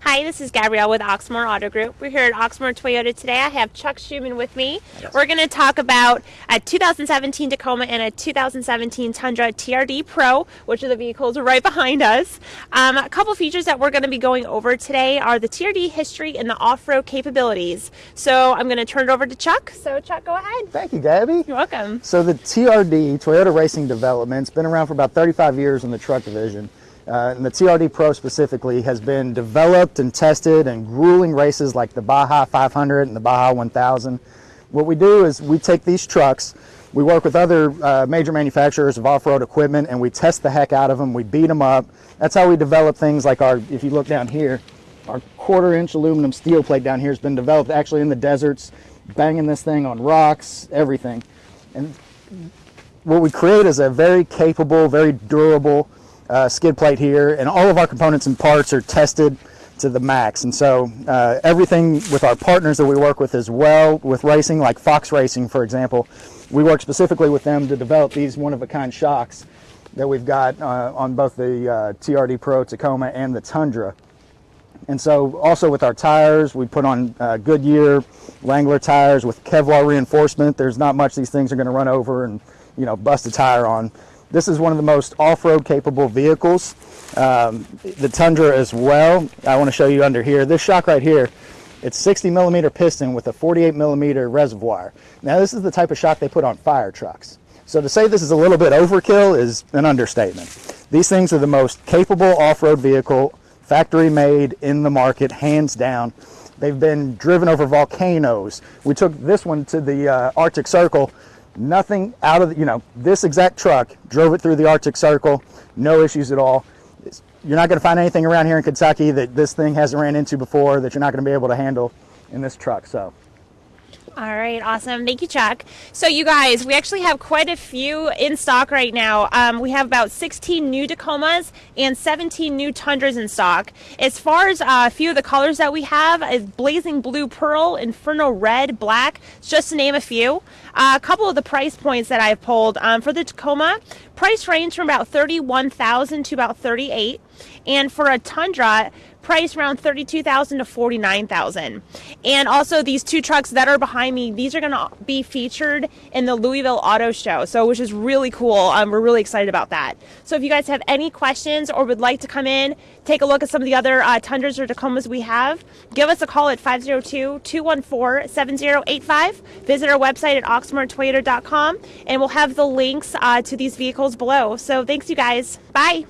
Hi, this is Gabrielle with Oxmoor Auto Group. We're here at Oxmoor Toyota today. I have Chuck Schuman with me. Yes. We're going to talk about a 2017 Tacoma and a 2017 Tundra TRD Pro, which are the vehicles right behind us. Um, a couple features that we're going to be going over today are the TRD history and the off-road capabilities. So I'm going to turn it over to Chuck. So Chuck, go ahead. Thank you, Gabby. You're welcome. So the TRD, Toyota Racing Development, has been around for about 35 years in the truck division. Uh, and the TRD Pro specifically has been developed and tested in grueling races like the Baja 500 and the Baja 1000. What we do is we take these trucks, we work with other uh, major manufacturers of off-road equipment and we test the heck out of them, we beat them up. That's how we develop things like our, if you look down here, our quarter inch aluminum steel plate down here has been developed actually in the deserts, banging this thing on rocks, everything. And what we create is a very capable, very durable uh, skid plate here, and all of our components and parts are tested to the max. And so uh, everything with our partners that we work with as well, with racing, like Fox Racing, for example, we work specifically with them to develop these one-of-a-kind shocks that we've got uh, on both the uh, TRD Pro Tacoma and the Tundra. And so also with our tires, we put on uh, Goodyear Wrangler tires with Kevlar reinforcement. There's not much these things are going to run over and you know bust a tire on. This is one of the most off-road capable vehicles. Um, the Tundra as well. I want to show you under here. This shock right here, it's 60 millimeter piston with a 48 millimeter reservoir. Now this is the type of shock they put on fire trucks. So to say this is a little bit overkill is an understatement. These things are the most capable off-road vehicle, factory made in the market, hands down. They've been driven over volcanoes. We took this one to the uh, Arctic Circle nothing out of the, you know this exact truck drove it through the arctic circle. No issues at all. You're not going to find anything around here in kentucky that this thing hasn't ran into before that you're not going to be able to handle in this truck so All right, awesome. Thank you, Chuck. So, you guys, we actually have quite a few in stock right now. Um, we have about 16 new Tacomas and 17 new Tundras in stock. As far as uh, a few of the colors that we have is Blazing Blue Pearl, Inferno Red, Black, just to name a few. Uh, a couple of the price points that I've pulled um, for the Tacoma, price range from about 31,000 to about 38, and for a Tundra, price around 32,000 to 49,000. And also these two trucks that are behind me, these are going to be featured in the Louisville Auto Show. So which is really cool. Um, we're really excited about that. So if you guys have any questions or would like to come in, take a look at some of the other uh, Tundras or Tacomas we have, give us a call at 502-214-7085. Visit our website at oxmoortoyota.com and we'll have the links uh, to these vehicles below. So thanks you guys. Bye.